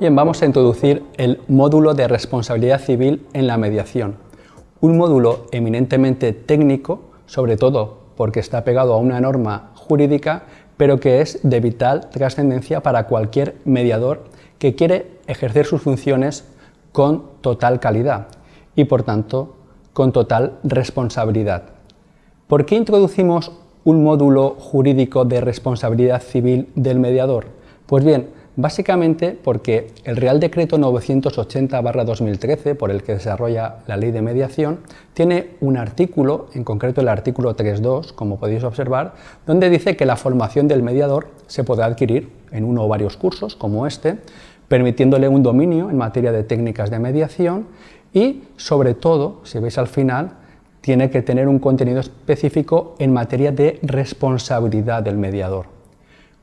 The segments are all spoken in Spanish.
Bien, vamos a introducir el módulo de responsabilidad civil en la mediación. Un módulo eminentemente técnico, sobre todo porque está pegado a una norma jurídica, pero que es de vital trascendencia para cualquier mediador que quiere ejercer sus funciones con total calidad y, por tanto, con total responsabilidad. ¿Por qué introducimos un módulo jurídico de responsabilidad civil del mediador? Pues bien, Básicamente porque el Real Decreto 980-2013, por el que desarrolla la ley de mediación, tiene un artículo, en concreto el artículo 3.2, como podéis observar, donde dice que la formación del mediador se podrá adquirir en uno o varios cursos, como este, permitiéndole un dominio en materia de técnicas de mediación y, sobre todo, si veis al final, tiene que tener un contenido específico en materia de responsabilidad del mediador.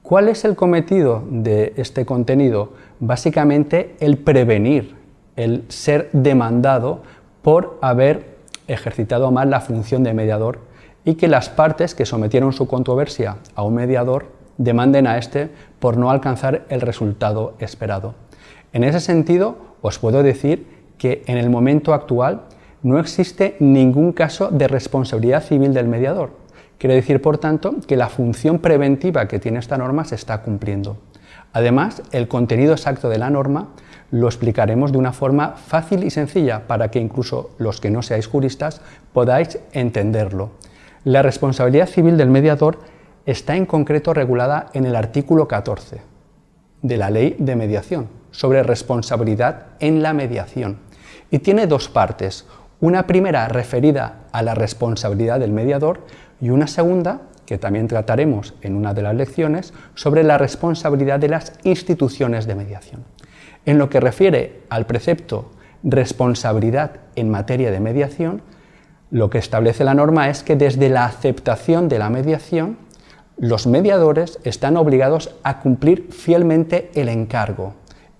¿Cuál es el cometido de este contenido? Básicamente el prevenir, el ser demandado por haber ejercitado mal la función de mediador y que las partes que sometieron su controversia a un mediador demanden a éste por no alcanzar el resultado esperado. En ese sentido, os puedo decir que en el momento actual no existe ningún caso de responsabilidad civil del mediador. Quiere decir, por tanto, que la función preventiva que tiene esta norma se está cumpliendo. Además, el contenido exacto de la norma lo explicaremos de una forma fácil y sencilla para que incluso los que no seáis juristas podáis entenderlo. La responsabilidad civil del mediador está en concreto regulada en el artículo 14 de la Ley de Mediación sobre responsabilidad en la mediación y tiene dos partes, una primera referida a la responsabilidad del mediador y una segunda, que también trataremos en una de las lecciones, sobre la responsabilidad de las instituciones de mediación. En lo que refiere al precepto responsabilidad en materia de mediación, lo que establece la norma es que desde la aceptación de la mediación, los mediadores están obligados a cumplir fielmente el encargo,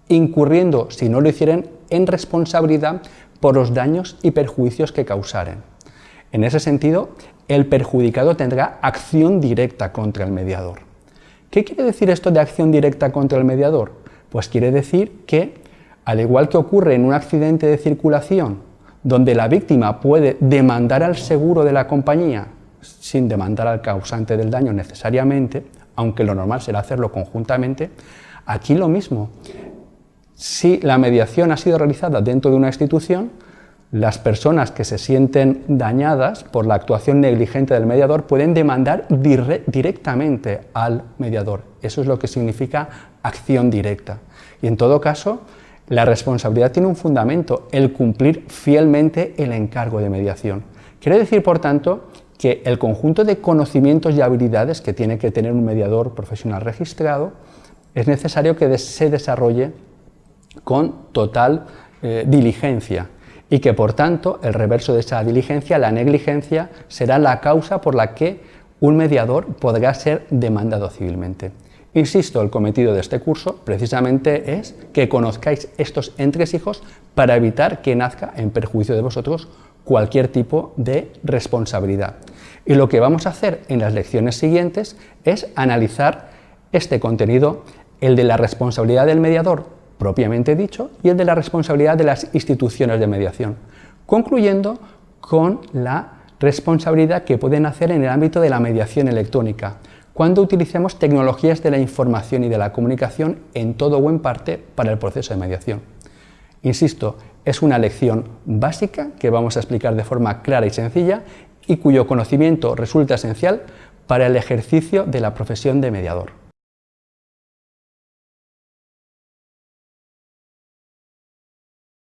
incurriendo, si no lo hicieran, en responsabilidad por los daños y perjuicios que causaren. En ese sentido, el perjudicado tendrá acción directa contra el mediador. ¿Qué quiere decir esto de acción directa contra el mediador? Pues quiere decir que, al igual que ocurre en un accidente de circulación, donde la víctima puede demandar al seguro de la compañía sin demandar al causante del daño necesariamente, aunque lo normal será hacerlo conjuntamente, aquí lo mismo. Si la mediación ha sido realizada dentro de una institución, las personas que se sienten dañadas por la actuación negligente del mediador pueden demandar directamente al mediador. Eso es lo que significa acción directa. Y en todo caso, la responsabilidad tiene un fundamento, el cumplir fielmente el encargo de mediación. Quiere decir, por tanto, que el conjunto de conocimientos y habilidades que tiene que tener un mediador profesional registrado es necesario que se desarrolle con total eh, diligencia y que por tanto el reverso de esa diligencia, la negligencia, será la causa por la que un mediador podrá ser demandado civilmente. Insisto, el cometido de este curso precisamente es que conozcáis estos entresijos para evitar que nazca en perjuicio de vosotros cualquier tipo de responsabilidad. Y lo que vamos a hacer en las lecciones siguientes es analizar este contenido, el de la responsabilidad del mediador propiamente dicho y el de la responsabilidad de las instituciones de mediación, concluyendo con la responsabilidad que pueden hacer en el ámbito de la mediación electrónica, cuando utilicemos tecnologías de la información y de la comunicación en todo o en parte para el proceso de mediación. Insisto, es una lección básica que vamos a explicar de forma clara y sencilla y cuyo conocimiento resulta esencial para el ejercicio de la profesión de mediador.